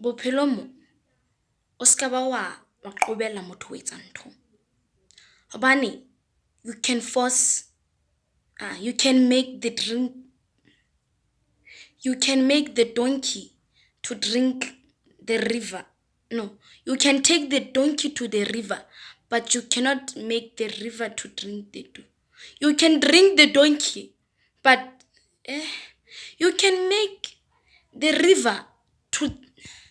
Bophelo mo o ska ba wa qobella motho ho ntho. Hobane you can force you can make the drink you can make the donkey to drink the river. No, you can take the donkey to the river, but you cannot make the river to drink the donkey. You can drink the donkey, but eh, you can make the river to